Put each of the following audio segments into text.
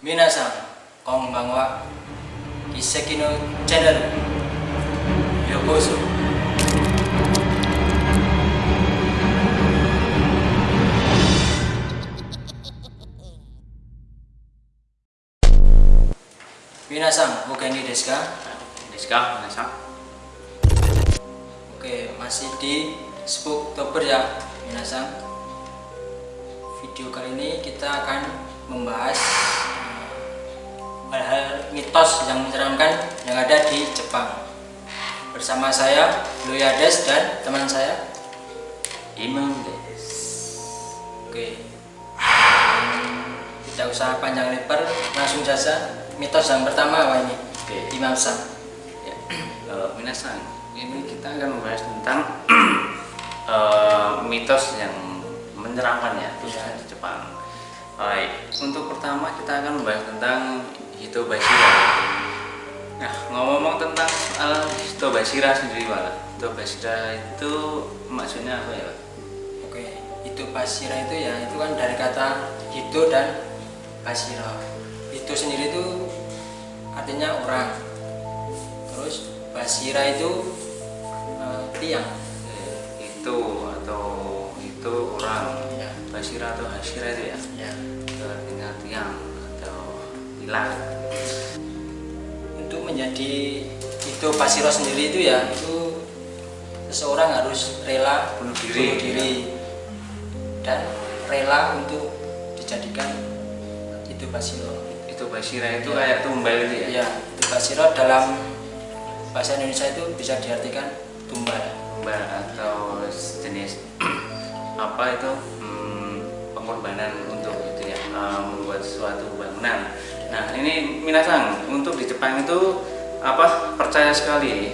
Minasan, konbanwa, Kiseki no channel, yokoso. Minasan, bukan ini desu ka? Desu ka, minasan? Oke, masih di Spooktober ya, minasan. Video kali ini kita akan membahas hal-hal mitos yang menyeramkan yang ada di Jepang. Bersama saya, Loyades dan teman saya. Imam. Oke. Tidak usah panjang lebar, langsung saja. Mitos yang pertama apa ini? Oke. Imam Sam. Ya. Eh, minasan, ini kita akan membahas tentang eh, mitos yang menyeramkan ya, khususnya di Jepang. Baik, untuk pertama kita akan membahas tentang Hitobashira. Nah, ngomong-ngomong tentang soal Hitobashira sendiri, Pak. Hitobashira itu maksudnya apa ya, Pak? Oke, itu basira itu ya, itu kan dari kata hito dan basira. Itu sendiri itu artinya orang. Terus basira itu eh, tiang. Eh, itu atau itu Basira atau Hasira itu ya ya. itu artinya tiang atau hilang Untuk menjadi itu basira sendiri itu ya, itu seseorang harus rela Bunuh diri. diri dan rela untuk dijadikan itu basira. itu Basira itu Ya. kayak tumbal itu ya Ya, itu basiro dalam bahasa Indonesia itu bisa diartikan tumbal. tumbal atau jenis apa itu pengorbanan untuk itu ya eh, membuat suatu bangunan nah ini minasang untuk di Jepang itu apa percaya sekali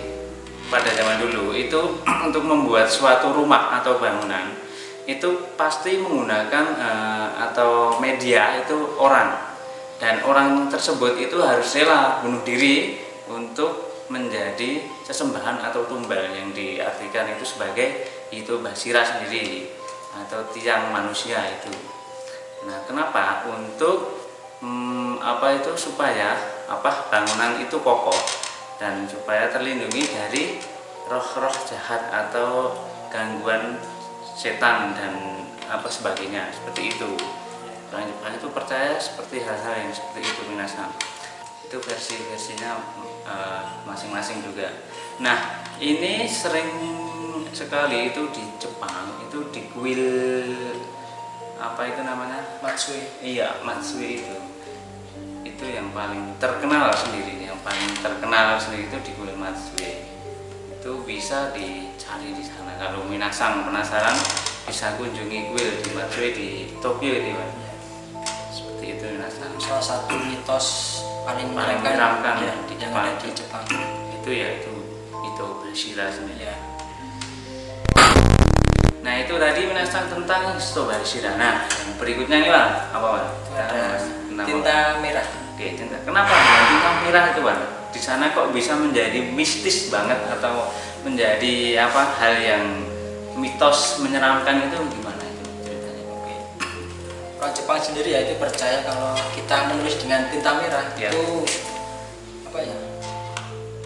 pada zaman dulu itu untuk membuat suatu rumah atau bangunan itu pasti menggunakan eh, atau media itu orang dan orang tersebut itu harus rela bunuh diri untuk menjadi sesembahan atau tumbal yang diartikan itu sebagai itu basira sendiri atau tiang manusia itu. Nah, kenapa? Untuk hmm, apa itu supaya apa bangunan itu kokoh dan supaya terlindungi dari roh-roh jahat atau gangguan setan dan apa sebagainya seperti itu. Orang Jepang itu percaya seperti hal-hal yang seperti itu minasan. Itu versi-versinya eh, masing-masing juga. Nah, ini sering sekali itu di Jepang itu di kuil apa itu namanya? Matsui. Iya, Matsui itu. Itu yang paling terkenal sendiri, yang paling terkenal sendiri itu di kuil Matsui. Itu bisa dicari di sana. Kalau minasang penasaran bisa kunjungi kuil di Matsui di Tokyo itu, Pak. Seperti itu minasang. Salah satu mitos paling Paling menyeramkan ya, di yang Jepang. ada di Jepang. Itu ya itu itu sendiri. Ya. Nah itu tadi minasang tentang Histobashira. Nah yang berikutnya nih Pak, apa ada Kenapa? tinta merah. Oke, tinta. Kenapa dengan tinta merah itu, Pak? Di sana kok bisa menjadi mistis banget atau menjadi apa hal yang mitos menyeramkan itu gimana itu ceritanya? Oke. Orang Jepang sendiri ya itu percaya kalau kita menulis dengan tinta merah Ya. itu apa ya?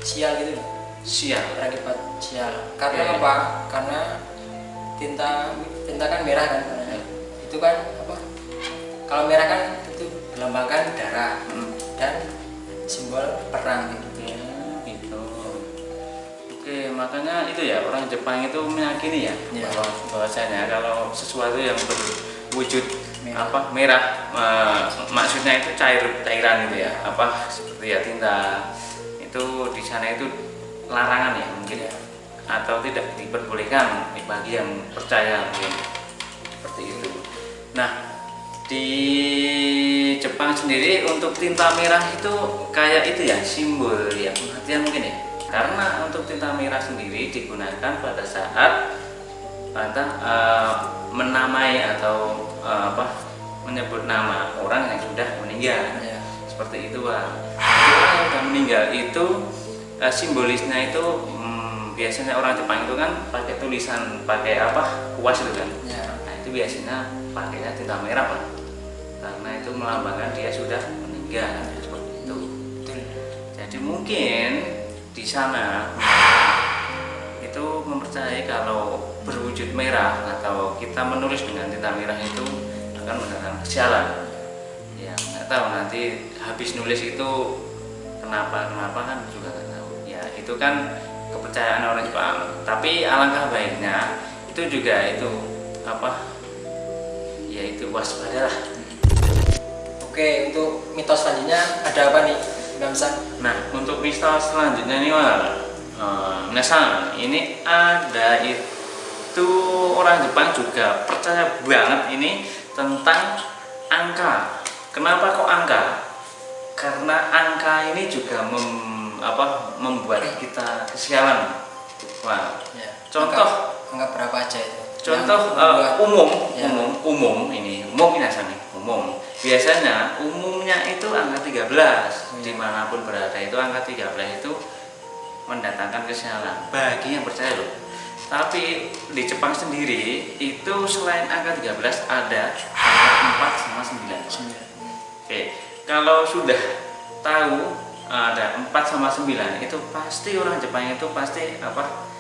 Sial gitu loh. Sial. berakibat sial. Karena Oke. apa? Karena tinta tinta kan merah kan. Itu kan apa? Kalau merah kan itu melambangkan darah Hmm. dan simbol perang gitu. Ya, gitu. Oke, makanya itu ya orang Jepang itu meyakini ya, Ya. bahwa bahwasanya kalau sesuatu yang berwujud Merah. apa merah eh, maksudnya itu cair cairan gitu ya, apa seperti ya tinta itu di sana itu larangan ya mungkin Ya. Atau tidak diperbolehkan bagi yang percaya mungkin seperti itu. Nah di Jepang sendiri untuk tinta merah itu kayak itu ya simbol ya kematian mungkin ya karena untuk tinta merah sendiri digunakan pada saat pada eh, menamai atau eh, apa menyebut nama orang yang sudah meninggal Ya. seperti itu pak orang yang sudah meninggal itu eh, simbolisnya itu hmm, biasanya orang Jepang itu kan pakai tulisan pakai apa kuas itu kan? Ya. nah itu biasanya pakainya tinta merah pak. Karena itu melambangkan dia sudah meninggal tiga seperti itu. Jadi mungkin di sana itu mempercayai kalau berwujud merah atau kita menulis dengan tinta merah itu akan mendatangkan kesialan ya nggak tahu nanti habis nulis itu kenapa kenapa kan juga nggak tahu. Ya itu kan kepercayaan orang Jepang tapi alangkah baiknya itu juga itu apa ya itu waspadalah oke untuk mitos selanjutnya ada apa nih Imam San Nah, untuk misal selanjutnya nih, Wal. Eh, Minasan, ini ada itu orang Jepang juga percaya banget ini tentang angka. Kenapa kok angka? Karena angka ini juga mem- apa, membuat kita kesialan. Wah, ya. Contoh. anggap, berapa aja itu contoh membuat- umum, Ya. umum, umum ini, umum minasan nih, umum. Biasanya umumnya itu angka 13 Hmm. di mana pun berada itu angka 13 itu mendatangkan kesialan bagi yang percaya loh. Tapi di Jepang sendiri itu selain angka 13 ada angka 4 sama 9. Sembilan. Oke, kalau sudah tahu ada 4 sama 9 itu pasti orang Jepang itu pasti apa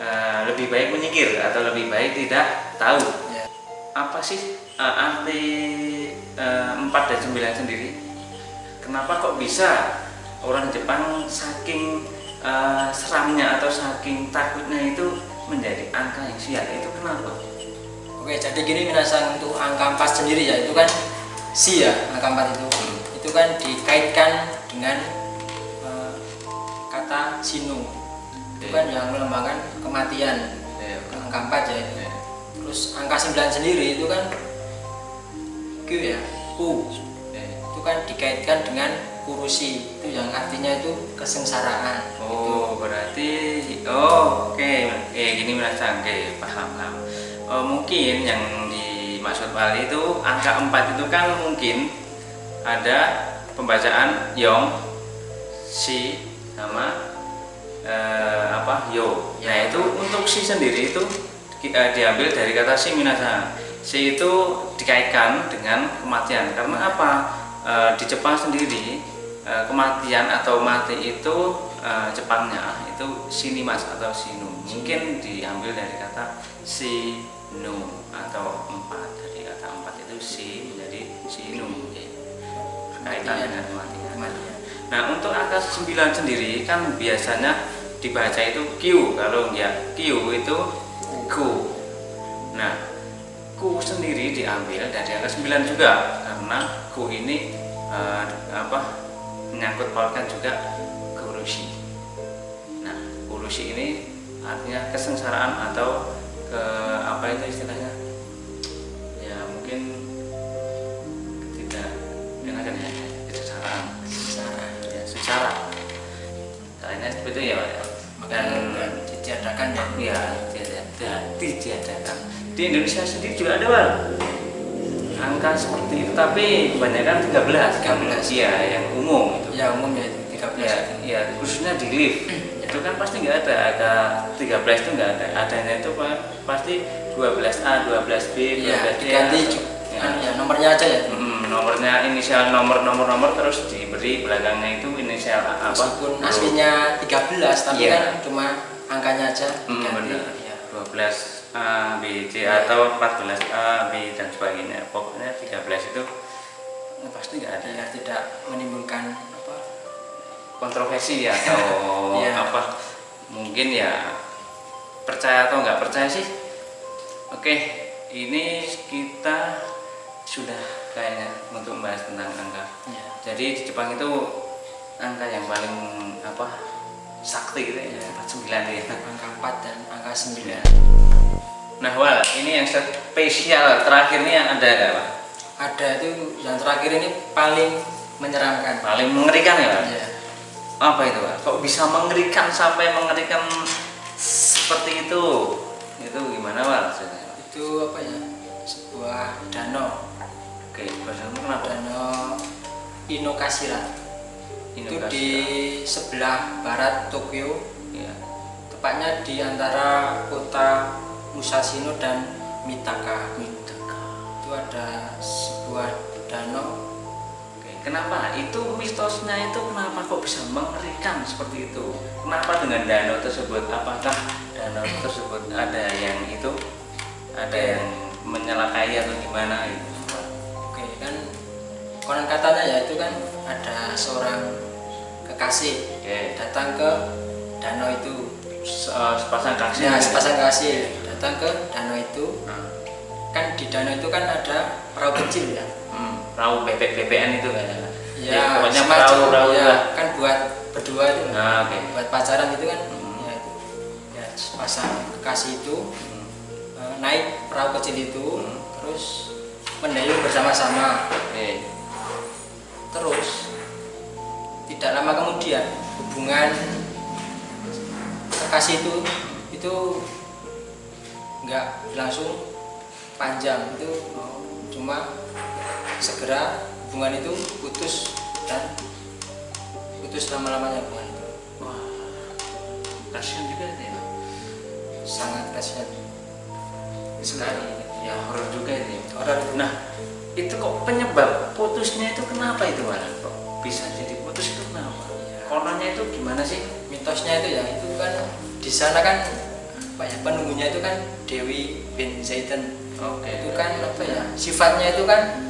eh, lebih baik menyingkir atau lebih baik tidak tahu. Ya. apa sih eh, arti eh, 4 dan 9 sendiri? Kenapa kok bisa orang Jepang saking eh, seramnya atau saking takutnya itu menjadi angka yang sial? Itu kenapa? Oke, jadi gini minasan untuk angka 4 sendiri ya, itu kan si ya, angka 4 itu. Itu kan dikaitkan dengan kata sinu. Itu kan yang melambangkan kematian. Angka 4 ya itu. Terus angka 9 sendiri itu kan Q ya, ku. Itu kan dikaitkan dengan kurusi. Itu yang artinya itu kesengsaraan. Oh, berarti oh oke oke gini merasa oke paham paham. Oh, mungkin yang dimaksud Wali itu angka 4 itu kan mungkin ada pembacaan yong, si sama eh, apa yo. Nah itu untuk si sendiri itu eh, diambil dari kata si minasa. Si itu dikaitkan dengan kematian karena apa? Eh, di Jepang sendiri eh, kematian atau mati itu eh, Jepangnya itu sinimas atau sinu. Mungkin diambil dari kata sinu atau empat dari kata empat itu si menjadi sinu. Kaitan dengan kematian. Nah untuk angka 9 sendiri kan biasanya dibaca itu Q kalau enggak Q itu ku. Nah ku sendiri diambil dari angka 9 juga karena ku ini eh, apa menyangkut pautkan juga kurusi. Nah kurusi ini artinya kesengsaraan atau ke apa itu istilahnya? Ya mungkin itu ya ya. dan ditiadakan ya. ya tidak ditiadakan di Indonesia sendiri juga ada Pak. Angka seperti itu. Tapi kebanyakan 13 13. iya yang umum itu. Ya umum ya itu 13 ya, ya khususnya di lift. Itu kan pasti nggak ada. Angka 13 itu nggak ada. Adanya itu Pak, pasti 12A 12B 12C Ya, diganti ya. Ya nomornya aja ya. Nomornya inisial nomor nomor nomor terus diberi belakangnya itu inisial apa Meskipun aslinya 13 tapi Iya. kan cuma angkanya aja Mm, benar. Ya. 12 A B C Iya. atau 14 A B dan sebagainya pokoknya 13 itu eh, pasti nggak ada Biar tidak menimbulkan apa kontroversi ya atau Iya. apa mungkin ya percaya atau nggak percaya sih oke ini kita sudah kayaknya untuk membahas tentang angka ya. jadi di Jepang itu angka yang paling apa sakti gitu ya 49 ya angka 4 dan angka 9. Ya. nah Wal ini yang spesial terakhir ini yang ada Pak? Ada itu yang terakhir ini paling menyeramkan. paling mengerikan ya Pak? Ya. apa itu Pak? kok bisa mengerikan sampai mengerikan seperti itu itu gimana maksudnya? Itu apa ya? Sebuah danau, oke bahasa kenapa? danau Inokashira. Itu di sebelah barat Tokyo, ya. tepatnya di antara kota Musashino dan Mitaka. Mitaka. Itu ada sebuah danau Oke. kenapa itu mitosnya itu kenapa kok bisa mengerikan seperti itu kenapa dengan danau tersebut apakah danau tersebut ada yang itu ada yang menyelakai atau gimana gitu oke kan konon katanya ya itu kan ada seorang kekasih oke. datang ke danau itu. Se- eh, sepasang kasih ya sepasang kekasih datang ke danau itu. Nah, kan di danau itu kan ada perahu kecil ya? Hmm, perahu bebek bebekan itu kan? Ya, pokoknya semacam, perahu perahu ya, lah. kan buat berdua itu. Nah oke. Buat pacaran itu kan? Hmm. ya itu. Ya sepasang kekasih itu Hmm, eh, naik perahu kecil itu Hmm. terus mendayung bersama-sama. Oke. Terus tidak lama kemudian hubungan kekasih itu itu nggak langsung panjang. Itu cuma segera hubungan itu putus dan putus lama-lamanya hubungan itu. Wah kasihan juga ya. Sangat kasihan. Sekali ya horor juga ya. orang Nah, itu kok penyebab putusnya itu kenapa itu Waran? Kok bisa jadi putus itu kenapa? Iya. Kononnya itu gimana sih? mitosnya itu ya itu kan di sana kan apa ya penunggunya itu kan Dewi bin Zaitan Oke. itu kan apa ya sifatnya itu kan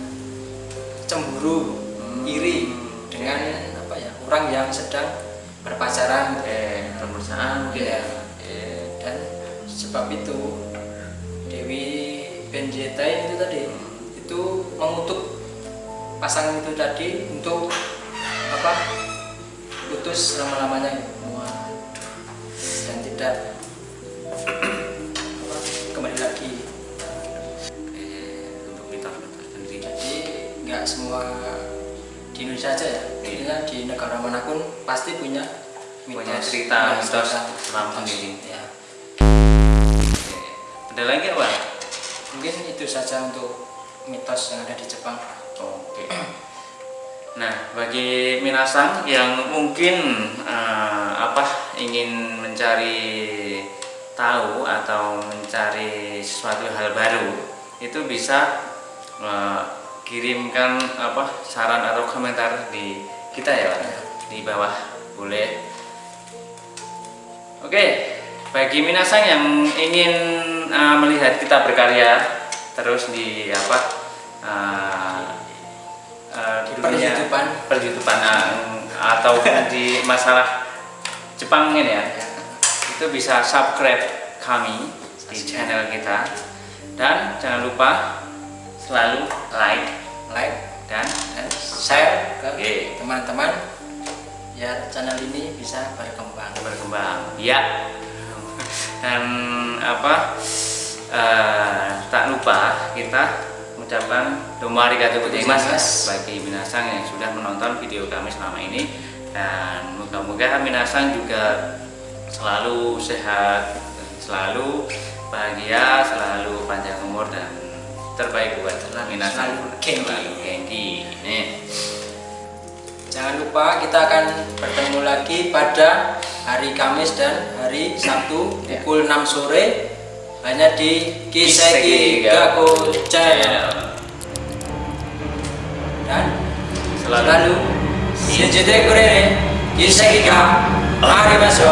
cemburu Hmm. iri dengan apa ya orang yang sedang berpacaran pemeriksaan mungkin ya. Oke. dan sebab itu Zaitan itu tadi itu mengutuk pasangan itu tadi untuk apa putus selama lamanya Wah, dan tidak apa, kembali lagi. Untuk mitos-mitos sendiri. jadi nggak semua di Indonesia aja ya intinya di negara mana pun pasti punya Punya mitos. cerita, Ya, mitos cerita. seram sendiri. ya. Ada lagi apa? Mungkin itu saja untuk mitos yang ada di Jepang Oke. Nah, bagi minasang yang mungkin eh, apa ingin mencari tahu atau mencari sesuatu hal baru, itu bisa eh, kirimkan apa saran atau komentar di kita ya, di bawah boleh. Oke, bagi minasang yang ingin eh, melihat kita berkarya terus di apa eh, eh, Di dunia per-YouTubean, eh, atau di masalah Jepang ini ya itu bisa subscribe kami di channel kita. Dan jangan lupa selalu like like. dan dan share ke teman-teman biar channel ini bisa berkembang. Berkembang. Ya dan apa eh, tak lupa kita mengucapkan domo arigatou gozaimasu Gozaimasu. bagi minasang yang sudah menonton video kami selama ini. Dan moga-moga minasang juga selalu sehat selalu bahagia selalu panjang umur dan terbaik buat minasang selalu nih Jangan lupa kita akan bertemu lagi pada hari Kamis dan hari Sabtu Ya. pukul 6 sore hanya di Kiseki Gaku Channel. Dan Selalu. selalu. Shinjite kurere Kiseki ga Arimasu